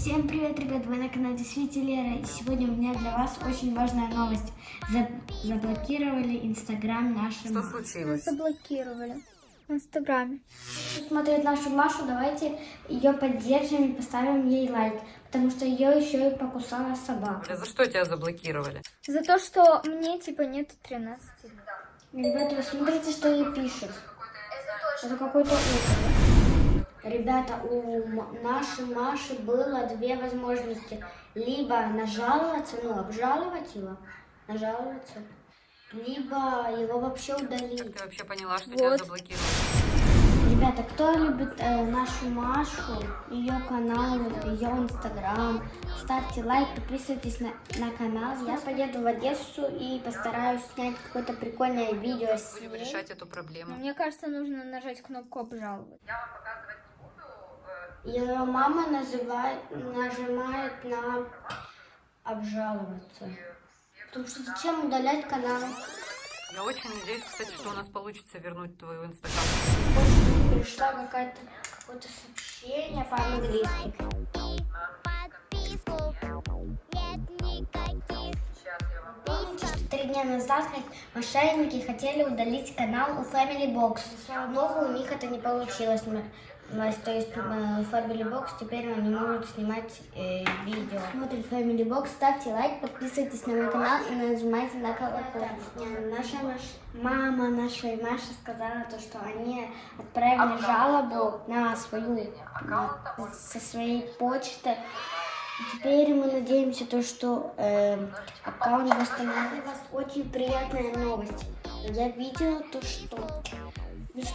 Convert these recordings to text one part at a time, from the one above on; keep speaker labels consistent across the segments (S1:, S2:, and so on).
S1: Всем привет, ребят! Вы на канале Свети Лера. И сегодня у меня для вас очень важная новость. За- Заблокировали Инстаграм нашим.
S2: Что случилось?
S3: Заблокировали в Инстаграме.
S1: Кто смотрит нашу Машу, давайте ее поддержим и поставим ей лайк. Потому что ее еще и покусала собака.
S2: За что тебя заблокировали?
S3: За то, что мне типа нет 13 лет.
S1: Ребята, вы смотрите, что ей пишут. Это какой-то. Ребята, у нашей Маши было две возможности. Либо нажаловаться, ну, обжаловать его, нажаловаться, либо его вообще удалить.
S2: Ты вообще поняла, что тебя
S3: Вот.
S2: заблокировали?
S1: Ребята, кто любит э, нашу Машу, ее канал, ее инстаграм, ставьте лайк, подписывайтесь на, на канал. Я поеду в Одессу и постараюсь снять какое-то прикольное видео с
S2: Будем
S1: ней.
S2: решать эту проблему.
S3: Мне кажется, нужно нажать кнопку обжаловать.
S1: Ее мама называет, нажимает на обжаловаться. Потому что зачем удалять канал?
S2: Я очень надеюсь, кстати, что у нас получится вернуть твою инстаграм.
S1: Пришла какая-то какое-то сообщение по-английски. Три дня назад мошенники хотели удалить канал у Family Box. Богу, у них это не получилось. То есть Family Box теперь они могут снимать э, видео. Смотрите Family Box, ставьте лайк, подписывайтесь на мой канал и нажимайте на колокольчик. Наша Маш- мама нашей Маши сказала то, что они отправили жалобу на свою на- со своей почты. Теперь мы надеемся, то, что э, аккаунт восстановится. У вас очень приятная новость. Я видела то, что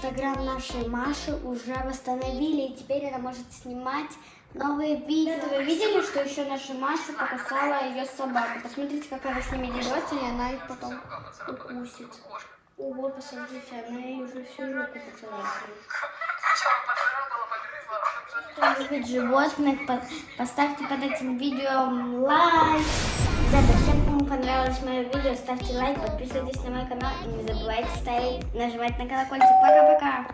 S1: Инстаграм нашей Маши уже восстановили, и теперь она может снимать новые видео. Вы видели, что еще наша Маша покусала ее собаку? Посмотрите, как она с ними дерется, и она их потом укусит. Ого, посмотрите, она ей уже всю руку поцарапала. Кто любит животных, по- поставьте под этим видео лайк. Понравилось мое видео, ставьте лайк, подписывайтесь на мой канал и не забывайте ставить, нажимать на колокольчик. Пока-пока.